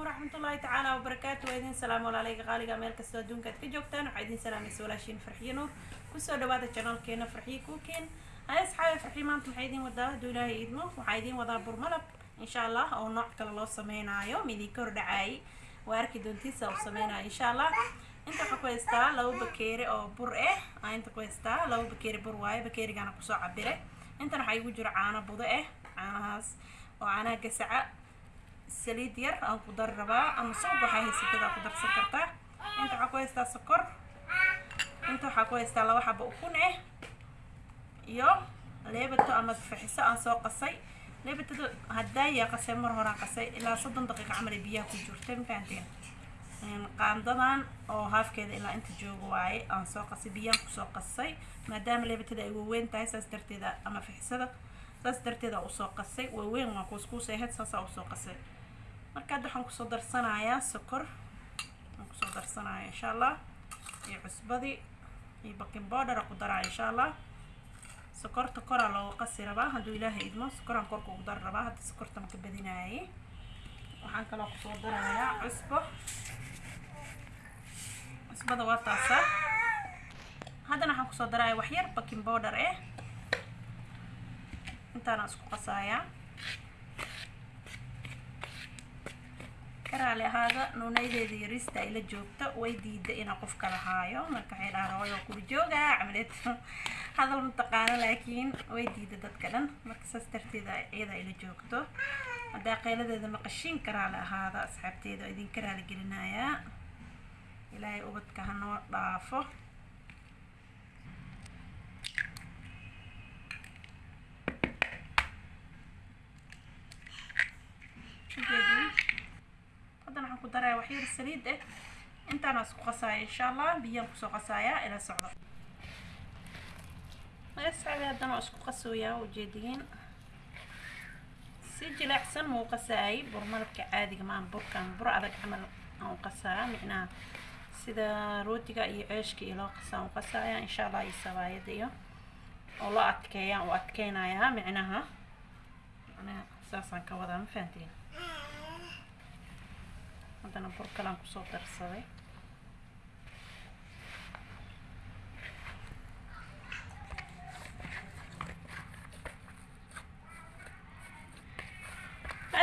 waraxmatullaahi tacaala wabarakaatu waa idin salaam walaalayga qaaliga meel kastoo adduunka aad ka joogtaan. Waxaa idin salaamaysa walaashiin farxiyo nuur. Kusoo dhawaada janaalkeena farxiyo kuuken hay asxaabi farxiyo maanta maxay idin wadaa hadduu ilaahay idmo. Waxaa idin wadaa burmalab. Insha allah oo nooc kale loo sameynaayo. Midii ka hordhacaayay waa arki doontiisa uu sameynayo insha allah inta waxaa ku haystaa laba bakeeri oo bur ah aa inta ku haystaa laba bakeeri bur waaye. Bakeerigana ku soo cabire intan waxaa igu jiro caano budo ah oo caanaha saliid yar aan ku dari rabaa ama suuq waxaa haysatada ku darsan kartaa. Inta waxaa ku haystaa sokor. Inta waxaa ku haystaa laba xabo ukun ah iyo leebato ama faxiso aan soo qasay. Leebatada hadaayaa qasay mar horaan qasay. Ilaa soddon daqiiqa camal ay biyaha ku jirta mafahanteen qaandadan oo haafkeeda ilaa inta jooga waaye aan soo qasay biyaan ku soo qasay. Maadaama leebatada ay waaweyn tahay saas darteeda ama fixisada saas darteeda u soo qasay. Waaweyn waa kuuskuus aheyd saasaa u soo qasay مركز ده حنكو صدر صنايا سكر حنكو صدر صنايا إن شاء الله يعصب ذي يبقين بودر أقدر إن شاء الله سكر تكر على وقص ربع هدو إله إدمه سكر عن كرك أقدر ربع هاد السكر تمت بديناي وحنكو لو صدر صنايا عصب عصب ده وطاسة هذا أنا حنكو صدر صنايا وحير بقين بودر إيه أنت أنا سكر قصايا karaali ahaada nuunaydeeda yarista ay la joogto way diida inaa qof kala haayo. Marka waxay dhaha hooyo kula joogaa camaleed hadal mataqaano laakiin way diida dadka dhan. Marka saas darteeda iyada ay la joogto. Haddaa qeyladeeda maqashiin karaali ahaada asxaabteeda oo idinka raali gelinayaa ilaahay ubadka hanoo dhaafo daraya waxyar saliid ah intaana isku qasaaya insha allah biyaan ku soo qasaaya ila socdo. Asxaabi haddana waa isku qasooyaa ujeediyiin si jileecsan muu qasaayay bur malabka caadiga maan burkan bur adag camal aan u qasaaya micnaha sida rootiga iyo ceeshka iyo loo qasaa u qasaaya insha allah iyo sabaayada iyo oo loo adkeeyaan u adkeynayaa micnaha saasaan ka wadaa ma fahantiin haddana bur kalaan ku soo darsaday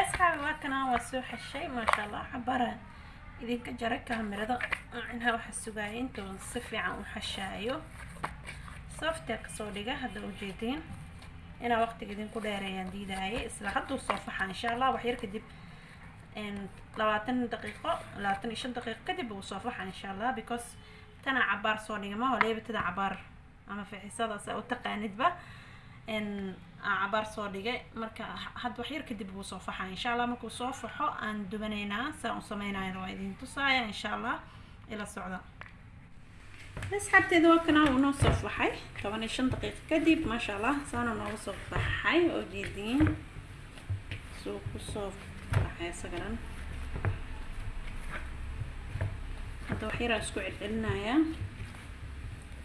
asxaabi waa kanaa waa soo xeshay maasha allah xabaraan idinka jaray kaamirada micnaha waxaa sugaaya intoon si fiican u xashaayo softea ka soo dhiga hadda ujeediin inaa waqtiga idinku dheereeyaan diidaaye isla hadduu soo faxa insha allah waxyar kadib labaatan daqiiqo labaatan iyo shan daqiiqo kadib uu soo faxa insha allah because tanaa cabaar soo dhigama oo leebatada cabaar ama fixisadaas u taqaanidba cabaar soo dhigay. Marka hadda waxyar kadib wuu soo faxa insha allah markuu soo faxo aan dubanaynaa saan u sameynayana waa idin tusaaya insha allah ila socda. Asxaabteeda waa kanaa uu noo soo faxay toban iyo shan daqiiqo kadib maasha allah saana nooga soo baxay oo jeediin suu ku soo isagaran hadda waxyaraa isku celcelinayaa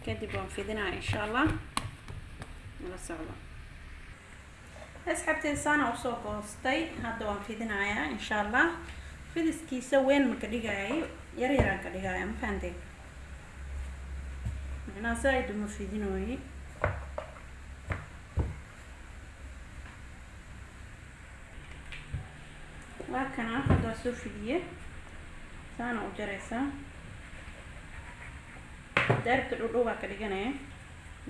kadib waan fidinaya insha allah ila socdo asxaabteeda saana u soo goostay. Hadda waan fidinayaa insha allah fidiskiisa weyn maka dhigaayo yar yaraan ka dhigaya ma fahanteen? Macnaha saa-id uma fidinooyi waa kana hadda waa soo fidiye saana u jaraysaa daarabta dhudhowbaa ka dhiganaya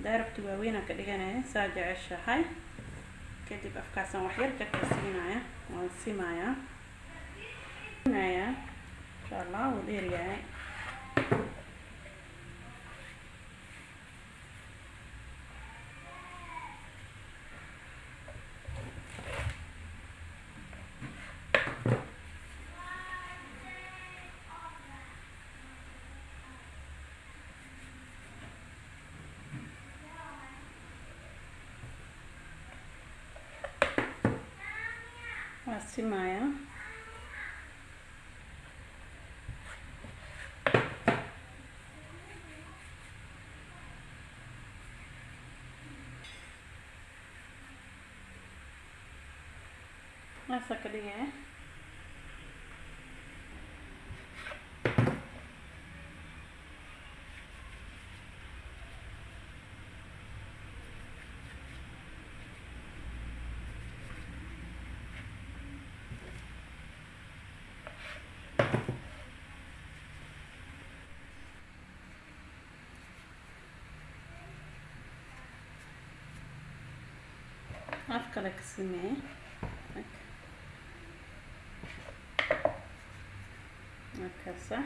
daarabta waaweynaa ka dhiganaya saa jeceshahay kadib afkaasaan waxyar jarka siinaya waan simayaa naya insha allah wuu dheeryahay waa simayaa maasaa af kale ka sameeye markaasa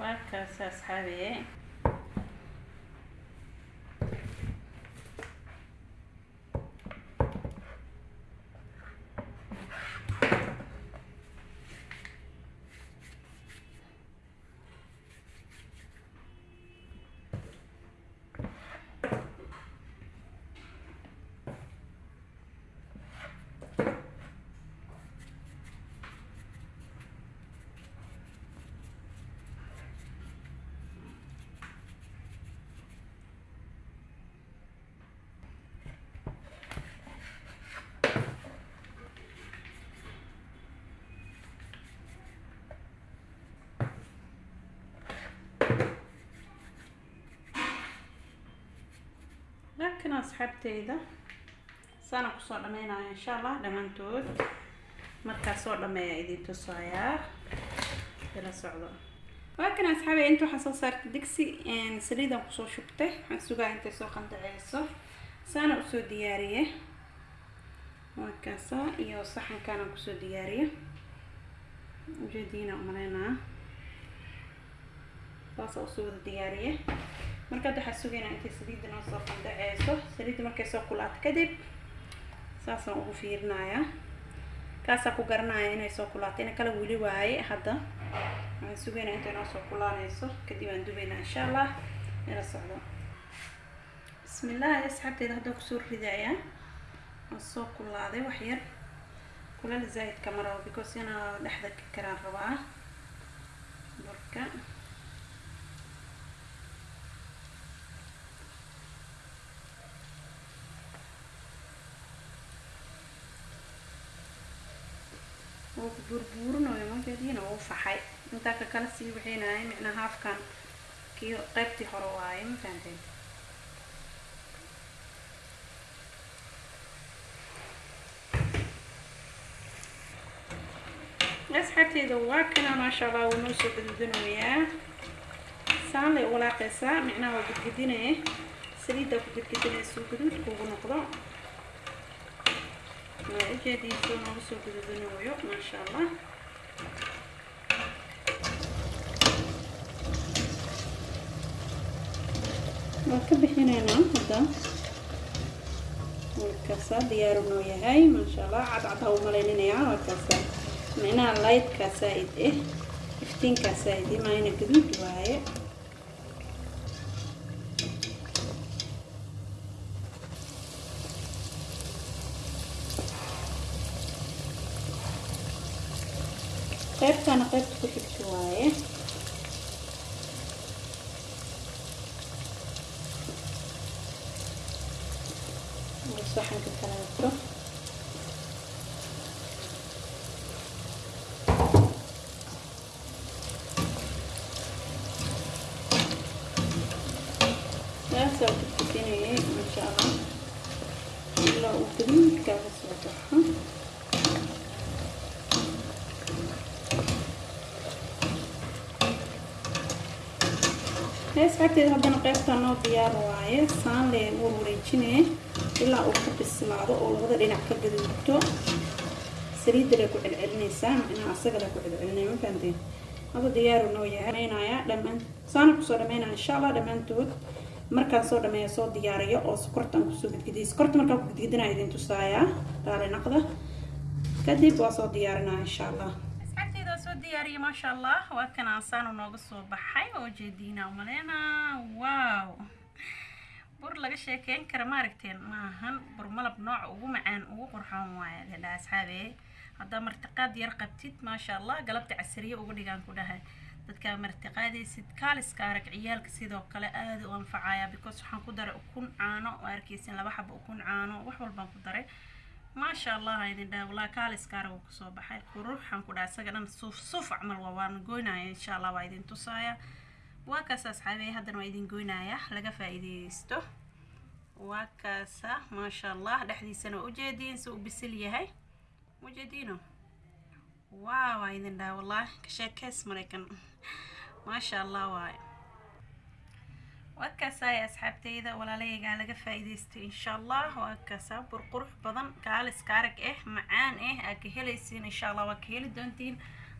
waa kaasa asxaabiye laakiin asxaabteyda saana ku soo dhameynaya insha allah dhammaantood markaa soo dhameeya idin tusayaa ila socdo waa kan asxaabi inta waxaan soo saartay digsi saliidan ku soo shubtay waxaan sugaa intay soo qandaceyso saana u soo diyaariye waa kaasa iyo saxankaanaan ku soo diyaariye ujeediina umaleynaa saasa u soo wada diyaariye marka hadda waxaa sugaynaa intay saliidda noo soo qandaceyso saliidda markay soo kulaato kadib saasaan ugu fiirinayaa kaasaa ku garanaya inay soo kulaato ina kala weli waaye hadda. Waxaan sugaynaa intay noo soo kulaanayso. Kadib aan dubaynaa insha allah ila socdo. Bismillaah asxaabteeda hadda ku soo ridayaa. Waa soo kulaaday wax yar. Kulal zaa'idka ma rabo because inaa dhexda ka karaan rabaa. Burka wuu burburinayo majeediina wuu faxay. Intaa ka kala sii wixinayay micnaa haafkan kii qaybtii hore waaye ma fahanteen asxaabteeda waa kana maasha allah wuu noo soo gududinayaa saan lay walaaqaysaa micnaha waa gudgudinaya saliiddaa ku gudgudinaysa guduud kuugu noqdo ujeediisa noogu soo gududinayo maasha allah waan ka bixinaynaa hadda warkaasa diyaaru noo yahay maasha allah cadcadha u malayninayaa warkaasa micnaha laydkaa saa-id eh iftiinkaa saa-id eh maayna gaduud waaye qaybtaana qaybta ku xigta waaye saxanka kaleeto saasaa ku tukinayay insha allah ilaa uu gaduudkaa ka baxo asxaabteeda haddana qaybtaa noo diyaar waaye saan wareejinee ilaa uu ka bislaado oo labada dhinac ka gaduudto saliidda lay ku celcelinaysaa macnaha asaga ku celcelinaya ma fahanteen? Hadda diyaaru noo yahay. Dhamaynayaa dhammaan saana ku soo dhamaynaya insha allah dhammaantood markaan soo dhameeya soo diyaariyo oo sokortaan ku soo gidgidiyay sokorta markaan ku gidgidinaya idin tusaayaa naqda. Kadib waa soo diyaarinaya insha allah diyaariyay maasha allah waa kan aansaanu nooga soo baxay oo jeediina umaleyna. Wow bur laga sheekeyn kara maaragteen maahan bur malab nooca ugu macaan ugu qurxoon waaye ladhaa asxaabe. Haddaa martiqaad yar qabtid maasha allah galabta casariye uga dhigaan ku dhahay. Dadkaa martiqaadaysid kaaliska arag ciyaalka sidoo kale aada u anfacaya because waxaan ku daray ukun caano oo arkeysin laba xaba ukun caano wax walbaan ku daray maasha allah idin dhaha walaa kaaliska arag uu ka soo baxay quruxaan ku dhaha isaga dhan suuf suuf camal waa waan goynaya insha allah waa idin tusaaya. Waa kaas asxaabey haddana waa idin goynaya laga faa-iideysto waa kaasa maasha allah dhexdiisana ujeediin si uu bisil yahay. Ujeediino waaw waa idin dhaha wallahi ka sheekeys maraykan. Maasha allah waaye waadkaasaay asxaabteyda walaalaygaa laga faa-iideystay insha allah waa kaasaa bur qurux badan kaalis kaarag ah macaan ah aad ka helaysiin insha allah waa ka heli doontiin.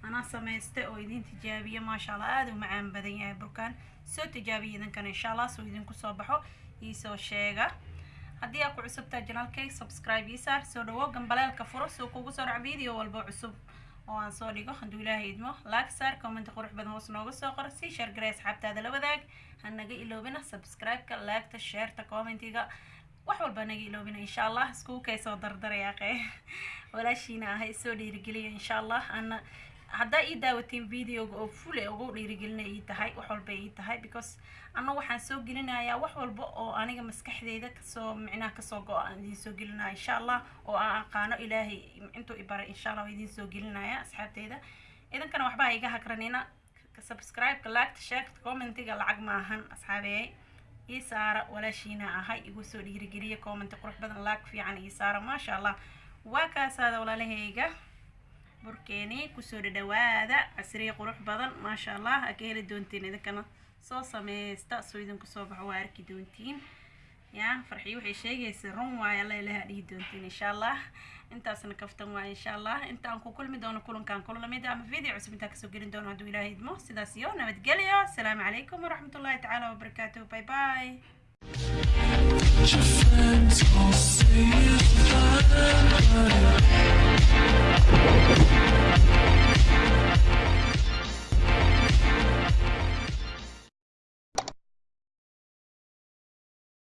Anaa samaystay oo idin tijaabiya maasha allah aada u macaan badan yahay burkaan. Soo tijaabiya idinkana insha allah soo idinku soo baxo iisoo sheega. Haddii aa ku cusubtaa janaalkay subscribe ii saar soo dhawow gambaleelka furo soo kugu soo dhac video walba cusub oo aan soo dhigo hadduu ilaahay idmo laag saar commenti qurux badan hoos nooga soo qor. Sii sheer garay asxaabtaada la wadaag. Ha naga iloobina subscribe-ka laagta sheerta commentiga. Wax walba naga iloobina insha allah iskugu kay soo dardaraya qe walaashiina ahay soo dhiirigeliya insha allah ana haddaa ii daawatiin videoga oo fule ugu dhiirigelina ii tahay wax walba ii tahay because ana waxaan soo gelinayaa wax walba oo aniga maskaxdeyda ka soo micnaha ka soo go-a aan idiin soo gelinaya insha allah oo aan aqaano ilaahay intuu ibaray insha allah idiin soo gelinaya asxaabteyda idankana waxbaa iga hagranina. Subscribe-ka laagta sheegta commentiga lacag maahan asxaabeeyay ii saara walaashiina ahay igu soo dhiirigeliya commenti qurux badan laag fiican ii saara maasha allah waa kaasaada walaalahayga burkeeni ku soo dhadhawaada casriye qurux badan maasha allah aa ka heli doontiin idinkana soo sameysta soo idinku soo baxo waa arki doontiin. Ya farxiyo waxay sheegaysa run waayo alla ilaha dhihi doontiin insha allah intaasna kaftan waayo insha allah inta aan ku kulmi doono kulankaan kulamid ama video cusub intaan ka soo gelin doono hadduu ilaahay idmo. Sidaas iyo nabadgelyo asalaamu calaykum waraxmatullahi tacaala wabarakaatuh. Bye bye but your friends won't Thank you.